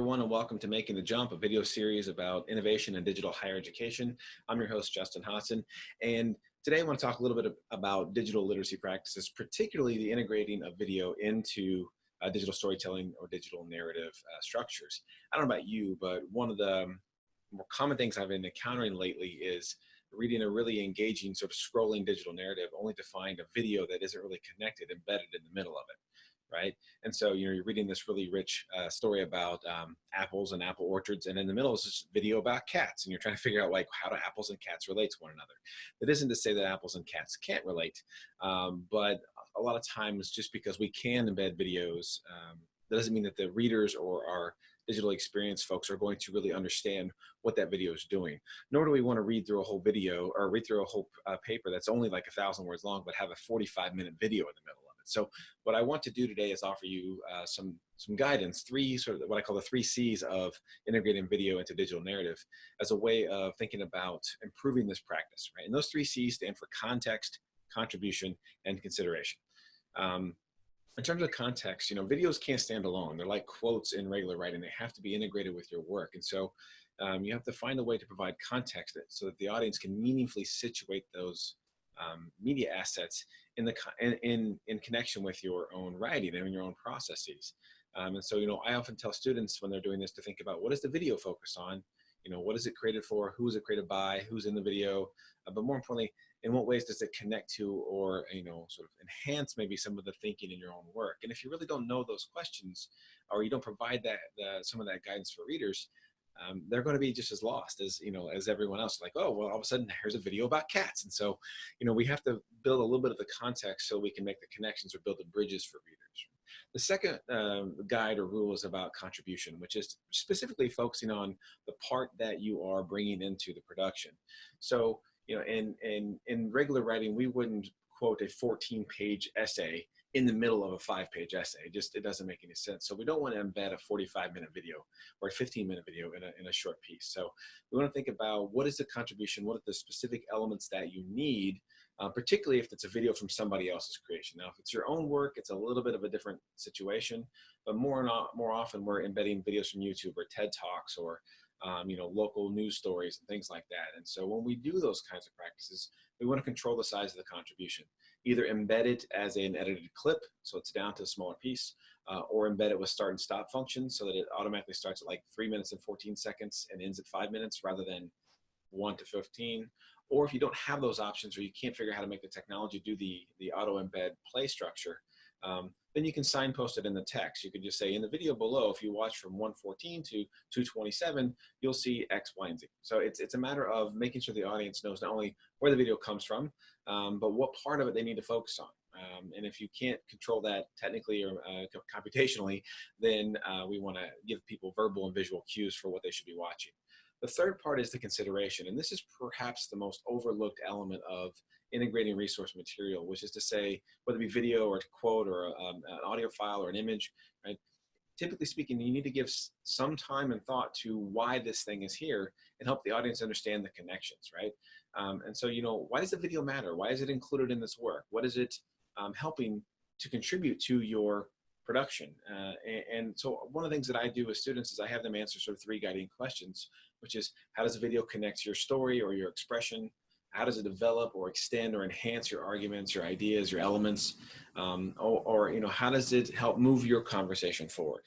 everyone, and welcome to Making the Jump, a video series about innovation in digital higher education. I'm your host, Justin Hodson, and today I want to talk a little bit about digital literacy practices, particularly the integrating of video into uh, digital storytelling or digital narrative uh, structures. I don't know about you, but one of the more common things I've been encountering lately is reading a really engaging sort of scrolling digital narrative only to find a video that isn't really connected embedded in the middle of it right? And so, you know, you're reading this really rich uh, story about um, apples and apple orchards, and in the middle is this video about cats, and you're trying to figure out like how do apples and cats relate to one another. That isn't to say that apples and cats can't relate, um, but a lot of times just because we can embed videos, um, that doesn't mean that the readers or our digital experience folks are going to really understand what that video is doing. Nor do we want to read through a whole video or read through a whole uh, paper that's only like a thousand words long, but have a 45 minute video in the middle so what I want to do today is offer you uh, some, some guidance, three sort of what I call the three C's of integrating video into digital narrative as a way of thinking about improving this practice, right? And those three C's stand for context, contribution, and consideration. Um, in terms of context, you know, videos can't stand alone. They're like quotes in regular writing. They have to be integrated with your work. And so um, you have to find a way to provide context so that the audience can meaningfully situate those um, media assets in the in, in, in connection with your own writing and your own processes. Um, and so, you know, I often tell students when they're doing this to think about what is the video focus on, you know, what is it created for, who is it created by, who's in the video, uh, but more importantly, in what ways does it connect to or, you know, sort of enhance maybe some of the thinking in your own work. And if you really don't know those questions or you don't provide that, the, some of that guidance for readers, um, they're going to be just as lost as you know as everyone else. Like oh well all of a sudden here's a video about cats. And so you know we have to build a little bit of the context so we can make the connections or build the bridges for readers. The second um, guide or rule is about contribution which is specifically focusing on the part that you are bringing into the production. So you know in in in regular writing we wouldn't quote a 14 page essay in the middle of a five page essay. It just, it doesn't make any sense. So we don't want to embed a 45 minute video or a 15 minute video in a, in a short piece. So we want to think about what is the contribution, what are the specific elements that you need, uh, particularly if it's a video from somebody else's creation. Now, if it's your own work, it's a little bit of a different situation, but more, and more often we're embedding videos from YouTube or TED Talks or um, you know, local news stories and things like that. And so when we do those kinds of practices, we want to control the size of the contribution either embed it as an edited clip, so it's down to a smaller piece, uh, or embed it with start and stop functions so that it automatically starts at like three minutes and 14 seconds and ends at five minutes rather than one to 15. Or if you don't have those options or you can't figure out how to make the technology do the, the auto embed play structure, um, then you can signpost it in the text. You could just say in the video below, if you watch from 114 to 227, you'll see X, Y, and Z. So it's, it's a matter of making sure the audience knows not only where the video comes from, um, but what part of it they need to focus on. Um, and if you can't control that technically or uh, computationally, then uh, we want to give people verbal and visual cues for what they should be watching. The third part is the consideration, and this is perhaps the most overlooked element of integrating resource material, which is to say, whether it be video or quote or um, an audio file or an image, right? Typically speaking, you need to give some time and thought to why this thing is here and help the audience understand the connections, right? Um, and so, you know, why does the video matter? Why is it included in this work? What is it um, helping to contribute to your production? Uh, and, and, so one of the things that I do with students is I have them answer sort of three guiding questions, which is how does the video connect your story or your expression? How does it develop or extend or enhance your arguments, your ideas, your elements? Um, or, or, you know, how does it help move your conversation forward?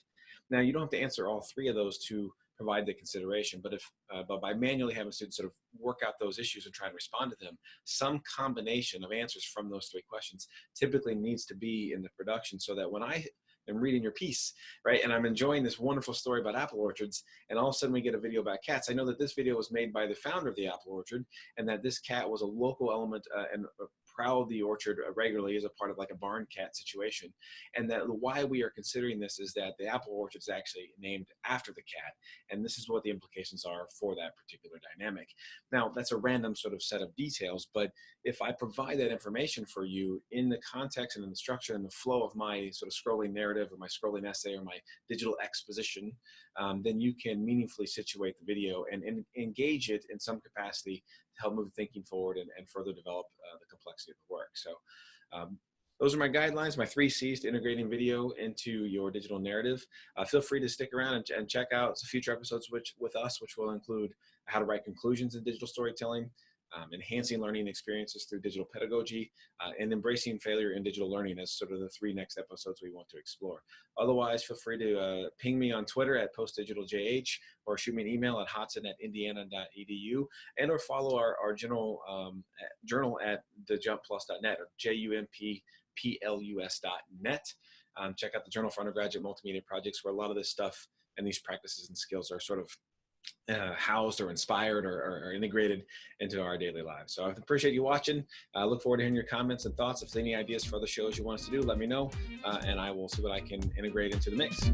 Now, you don't have to answer all three of those to provide the consideration. But if, uh, but by manually having students sort of work out those issues and try and respond to them, some combination of answers from those three questions typically needs to be in the production so that when I am reading your piece, right, and I'm enjoying this wonderful story about apple orchards, and all of a sudden we get a video about cats, I know that this video was made by the founder of the apple orchard, and that this cat was a local element uh, and prowl the orchard regularly as a part of like a barn cat situation. And that why we are considering this is that the apple orchard is actually named after the cat. And this is what the implications are for that particular dynamic. Now, that's a random sort of set of details, but if I provide that information for you in the context and in the structure and the flow of my sort of scrolling narrative or my scrolling essay or my digital exposition, um, then you can meaningfully situate the video and, and engage it in some capacity help move thinking forward and, and further develop uh, the complexity of the work. So um, those are my guidelines, my three C's to integrating video into your digital narrative. Uh, feel free to stick around and, and check out some future episodes which, with us, which will include how to write conclusions in digital storytelling, um, enhancing learning experiences through digital pedagogy, uh, and embracing failure in digital learning as sort of the three next episodes we want to explore. Otherwise, feel free to uh, ping me on Twitter at postdigitaljh or shoot me an email at hodson at indiana.edu and or follow our, our general um, journal at thejumpplus.net or J-U-M-P-P-L-U-S.net. Um, check out the Journal for Undergraduate Multimedia Projects where a lot of this stuff and these practices and skills are sort of uh, housed or inspired or, or, or, integrated into our daily lives. So I appreciate you watching. I look forward to hearing your comments and thoughts. If there's any ideas for other shows you want us to do, let me know, uh, and I will see what I can integrate into the mix.